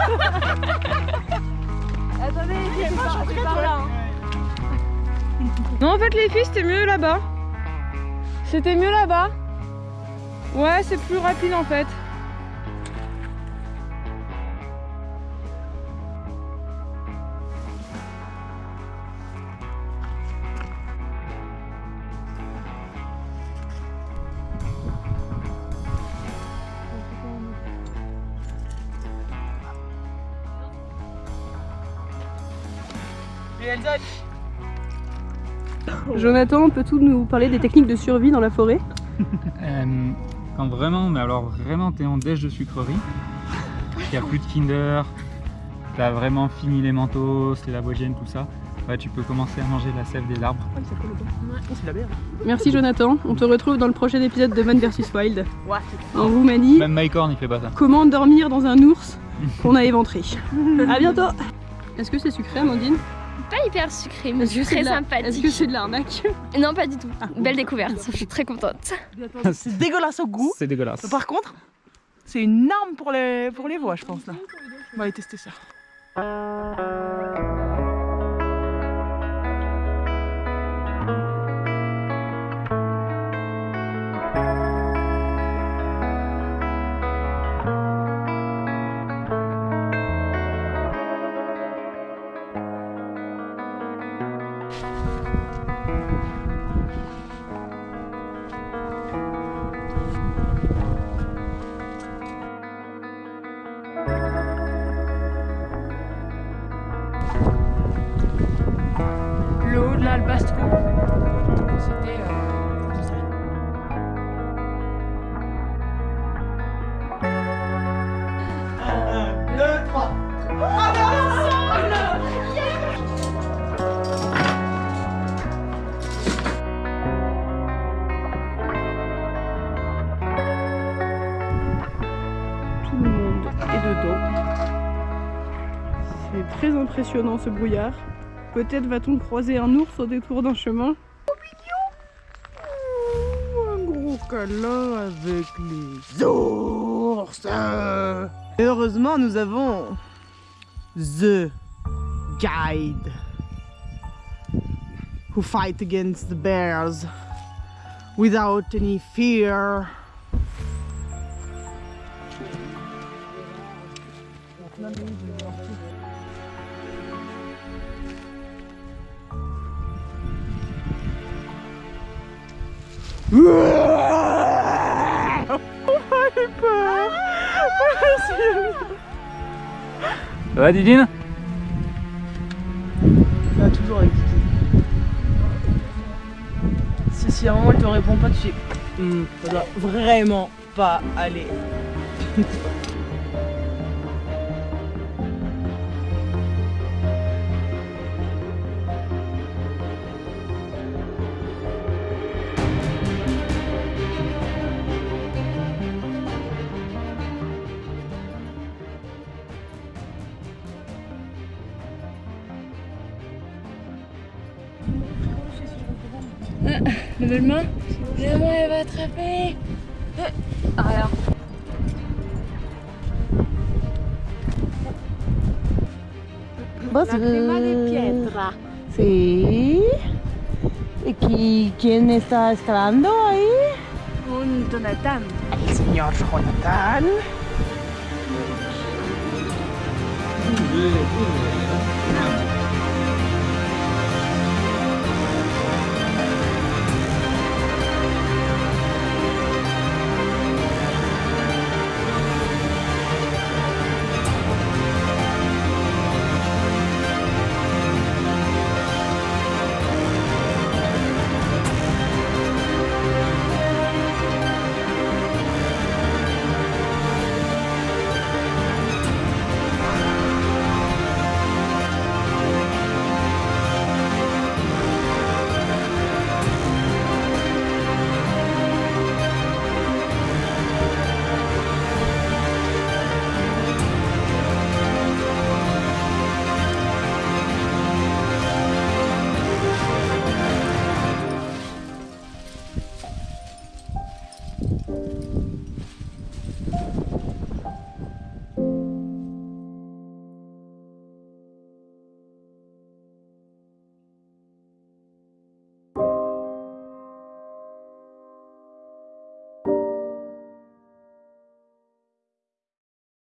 Non, en fait, les filles, c'était mieux là-bas. C'était mieux là-bas. Ouais, c'est plus rapide en fait. Jonathan, peux-tu nous parler des techniques de survie dans la forêt? Euh, quand vraiment, mais alors vraiment t'es en déj de sucrerie, il n'y a plus de Kinder, t'as vraiment fini les mentos, les lavoisiennes, tout ça, ouais, tu peux commencer à manger la sève des arbres. Merci Jonathan, on te retrouve dans le prochain épisode de Man vs Wild. En Roumanie. Même Mike Horn il fait pas ça. Comment dormir dans un ours qu'on a éventré. A bientôt. Est-ce que c'est sucré Amandine? Pas hyper sucré, mais très sympathique. Est-ce que c'est de l'arnaque Non, pas du tout. Belle découverte, je suis très contente. C'est dégueulasse au goût. C'est dégueulasse. Par contre, c'est une arme pour les, pour les voix, je pense là. On va aller tester ça. C'était. euh, ça. Tout le monde est dedans. C'est très impressionnant ce brouillard. Peut-être va-t-on croiser un ours au détour d'un chemin. Un gros câlin avec les ours. Et heureusement, nous avons The Guide who fight against the bears without any fear. Ça va Didine? Ça va toujours avec. Si, si à un moment elle te répond pas, tu fais Hmm, ça doit vraiment pas aller. Nouvellement, le moi elle va attraper. Voilà. La crema de piedra. Sí. ¿Y quién está escalando ahí? Un Jonathan. El señor Jonathan.